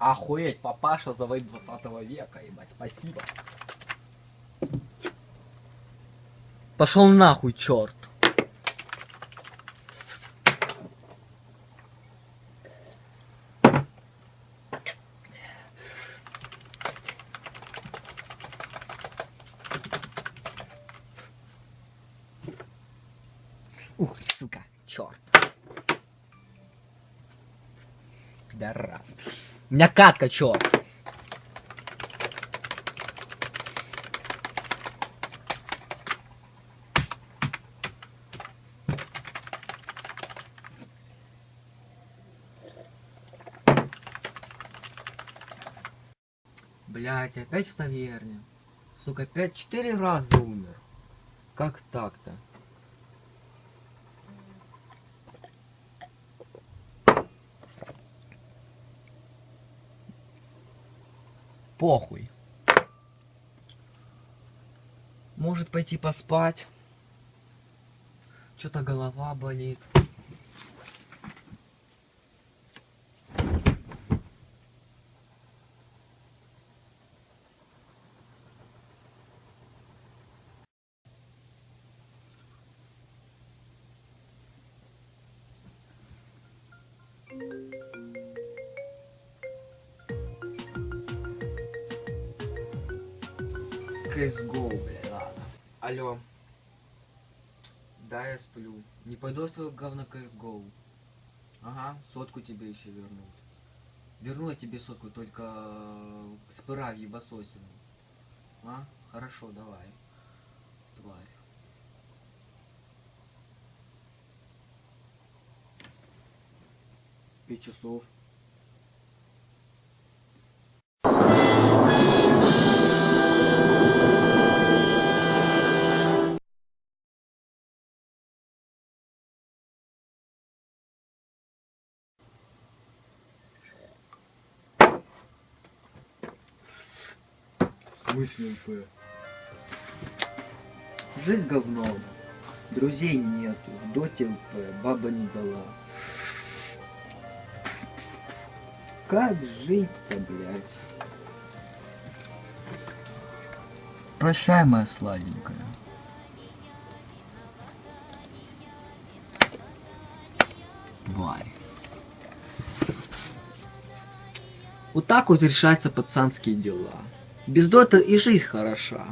Охуеть, папаша завоит 20 века, ебать, спасибо. Пошел нахуй, черт. Ух, сука, черт. Пидорас. У меня катка, черт. Блять, опять в таверне. Сука, опять четыре раза умер. Как так-то? Похуй. Может пойти поспать. Что-то голова болит. CSGO, бля, ладно. Алло. Да, я сплю. Не пойду в твою говно CSGO. Ага, сотку тебе еще вернут. Верну я тебе сотку, только с пыра в. А? Хорошо, давай. Тварь. Пять часов. ЛП? Жизнь говно. Друзей нету. В доте ЛП. Баба не дала. Как жить-то, блядь? Прощай, моя сладенькая. Тварь. Вот так вот решаются пацанские дела. Без дота и жизнь хороша.